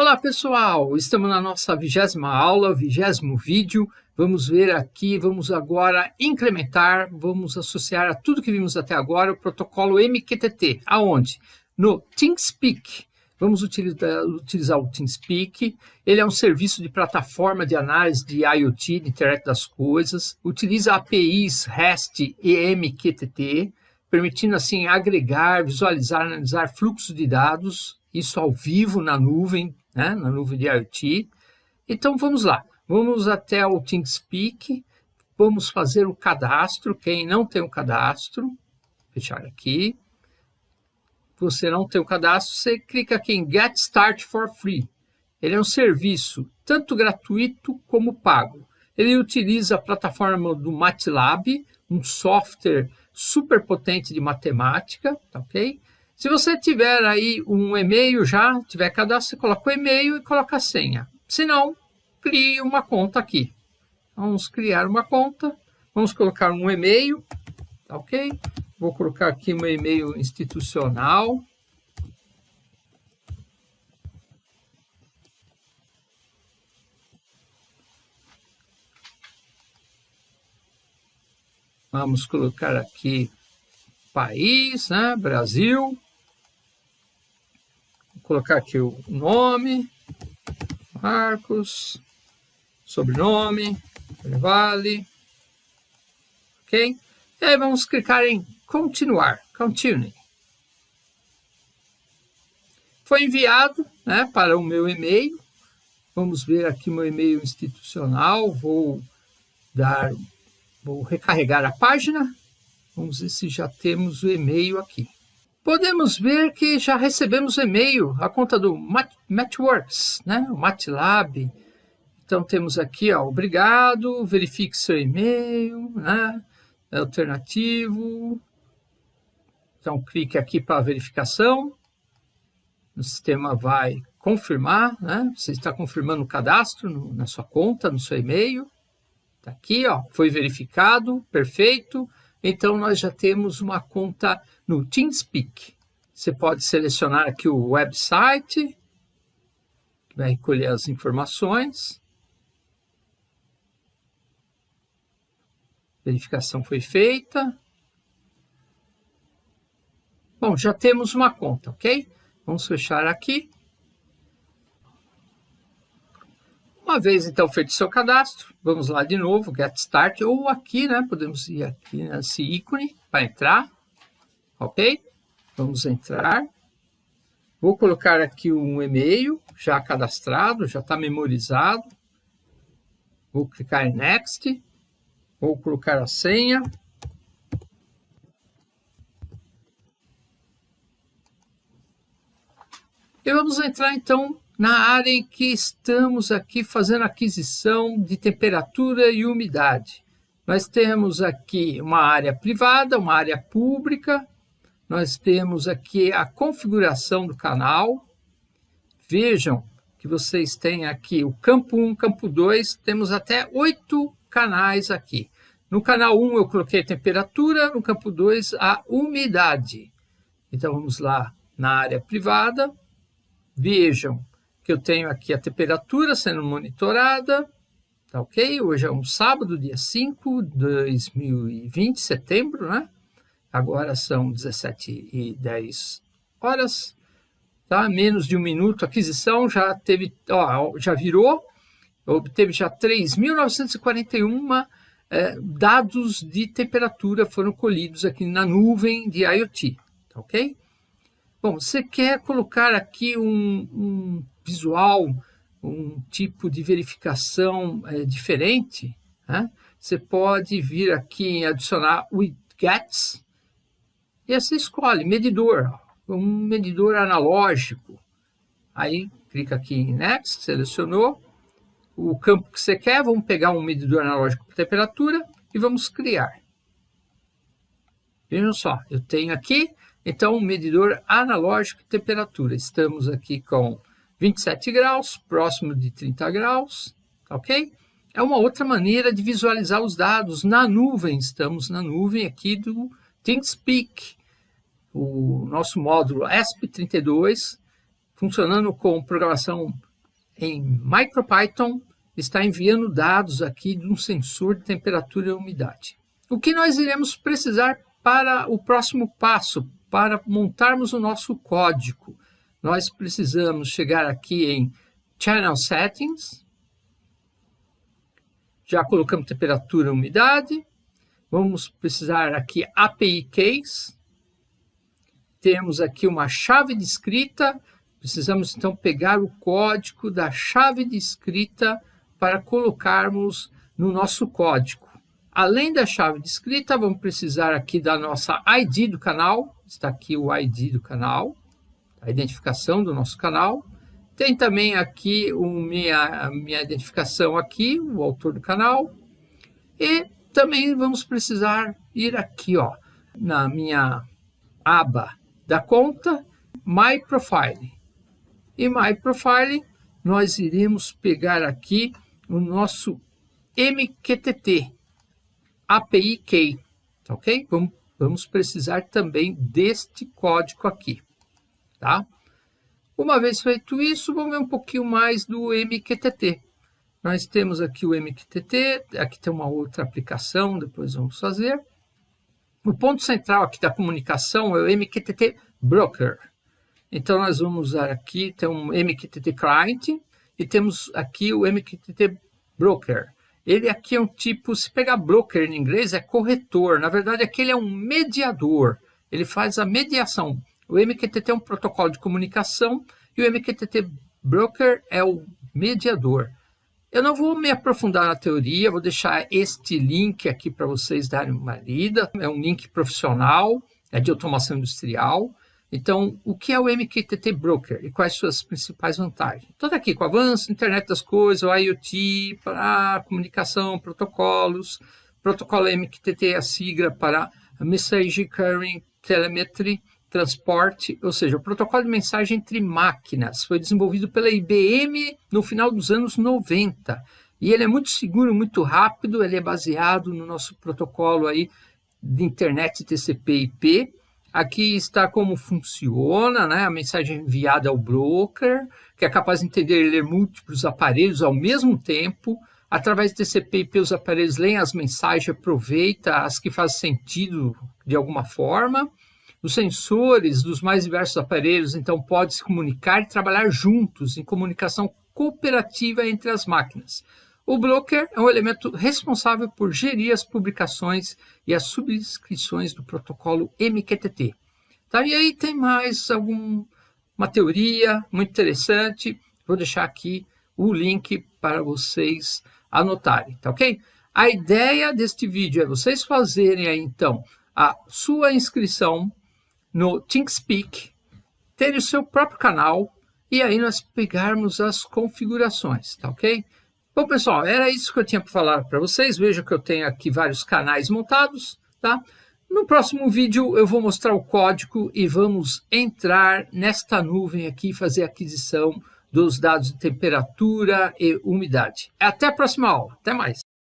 Olá pessoal, estamos na nossa vigésima aula, vigésimo vídeo. Vamos ver aqui, vamos agora incrementar, vamos associar a tudo que vimos até agora o protocolo MQTT. Aonde? No TeamSpeak. Vamos utilizar, utilizar o TeamSpeak. Ele é um serviço de plataforma de análise de IoT, de internet das coisas. Utiliza APIs REST e MQTT, permitindo assim agregar, visualizar, analisar fluxos de dados, isso ao vivo na nuvem, né, na nuvem de IoT. Então vamos lá, vamos até o TeamSpeak, vamos fazer o cadastro, quem não tem o cadastro, fechar aqui. Você não tem o cadastro, você clica aqui em Get Start for Free. Ele é um serviço tanto gratuito como pago. Ele utiliza a plataforma do MATLAB, um software super potente de matemática, tá ok? Se você tiver aí um e-mail já, tiver cadastro, coloca o e-mail e coloca a senha. Se não, crie uma conta aqui. Vamos criar uma conta, vamos colocar um e-mail, tá ok? Vou colocar aqui meu e-mail institucional. Vamos colocar aqui país, né? Brasil colocar aqui o nome, Marcos, sobrenome, Vale, ok? E aí vamos clicar em continuar, continue. Foi enviado né, para o meu e-mail. Vamos ver aqui meu e-mail institucional. Vou dar, vou recarregar a página. Vamos ver se já temos o e-mail aqui podemos ver que já recebemos e-mail, a conta do Matchworks, né? o MATLAB. Então, temos aqui, ó, obrigado, verifique seu e-mail, né? É alternativo. Então, clique aqui para verificação. O sistema vai confirmar, né? Você está confirmando o cadastro no, na sua conta, no seu e-mail. Está aqui, ó, foi verificado, perfeito. Então, nós já temos uma conta no TeamSpeak. Você pode selecionar aqui o website, que vai recolher as informações. Verificação foi feita. Bom, já temos uma conta, ok? Vamos fechar aqui. Uma vez, então, feito seu cadastro, vamos lá de novo, Get Start, ou aqui, né, podemos ir aqui nesse ícone para entrar, ok? Vamos entrar. Vou colocar aqui um e-mail já cadastrado, já está memorizado. Vou clicar em Next. Vou colocar a senha. E vamos entrar, então, na área em que estamos aqui fazendo aquisição de temperatura e umidade. Nós temos aqui uma área privada, uma área pública, nós temos aqui a configuração do canal. Vejam que vocês têm aqui o campo 1, campo 2, temos até oito canais aqui. No canal 1 eu coloquei temperatura, no campo 2 a umidade. Então vamos lá na área privada, vejam eu tenho aqui a temperatura sendo monitorada, tá ok? Hoje é um sábado, dia 5 de 2020, setembro, né? Agora são 17 e 10 horas, tá? Menos de um minuto, aquisição já teve, ó, já virou, obteve já 3.941 é, dados de temperatura foram colhidos aqui na nuvem de IoT, tá ok? Bom, você quer colocar aqui um, um visual, um tipo de verificação é, diferente, né? você pode vir aqui em adicionar widgets, e você escolhe medidor, um medidor analógico. Aí clica aqui em Next, selecionou o campo que você quer, vamos pegar um medidor analógico por temperatura e vamos criar. Vejam só, eu tenho aqui, então, um medidor analógico de temperatura. Estamos aqui com 27 graus, próximo de 30 graus, ok? É uma outra maneira de visualizar os dados na nuvem. Estamos na nuvem aqui do ThinkSpeak, o nosso módulo ESP32, funcionando com programação em MicroPython está enviando dados aqui de um sensor de temperatura e umidade. O que nós iremos precisar para o próximo passo, para montarmos o nosso código? Nós precisamos chegar aqui em Channel Settings, já colocamos temperatura e umidade, vamos precisar aqui API Case, temos aqui uma chave de escrita, precisamos então pegar o código da chave de escrita para colocarmos no nosso código. Além da chave de escrita, vamos precisar aqui da nossa ID do canal, está aqui o ID do canal, a identificação do nosso canal. Tem também aqui minha, a minha identificação aqui, o autor do canal. E também vamos precisar ir aqui ó, na minha aba da conta My Profile. E My Profile, nós iremos pegar aqui o nosso MQTT, API Key, tá ok? Vamos, vamos precisar também deste código aqui, tá? Uma vez feito isso, vamos ver um pouquinho mais do MQTT. Nós temos aqui o MQTT, aqui tem uma outra aplicação, depois vamos fazer. O ponto central aqui da comunicação é o MQTT Broker. Então, nós vamos usar aqui, tem um MQTT Client e temos aqui o MQTT Broker. Ele aqui é um tipo, se pegar broker em inglês, é corretor. Na verdade, aqui ele é um mediador. Ele faz a mediação. O MQTT é um protocolo de comunicação e o MQTT Broker é o mediador. Eu não vou me aprofundar na teoria, vou deixar este link aqui para vocês darem uma lida. É um link profissional, é de automação industrial. Então, o que é o MQTT Broker e quais suas principais vantagens? Estou aqui com avanço, internet das coisas, o IoT, para comunicação, protocolos. Protocolo MQTT é a sigla para Message Carrying Telemetry transporte, ou seja, o protocolo de mensagem entre máquinas. Foi desenvolvido pela IBM no final dos anos 90. E ele é muito seguro, muito rápido, ele é baseado no nosso protocolo aí de internet TCP/IP. Aqui está como funciona, né? A mensagem enviada ao broker, que é capaz de entender e ler múltiplos aparelhos ao mesmo tempo. Através de TCP/IP, os aparelhos leem as mensagens, aproveita as que fazem sentido de alguma forma. Os sensores dos mais diversos aparelhos, então, podem se comunicar e trabalhar juntos em comunicação cooperativa entre as máquinas. O broker é um elemento responsável por gerir as publicações e as subscrições do protocolo MQTT. Tá? E aí tem mais alguma teoria muito interessante. Vou deixar aqui o link para vocês anotarem, tá ok? A ideia deste vídeo é vocês fazerem aí, então, a sua inscrição no ThinkSpeak, ter o seu próprio canal e aí nós pegarmos as configurações, tá ok? Bom, pessoal, era isso que eu tinha para falar para vocês. Veja que eu tenho aqui vários canais montados, tá? No próximo vídeo eu vou mostrar o código e vamos entrar nesta nuvem aqui e fazer a aquisição dos dados de temperatura e umidade. Até a próxima aula. Até mais.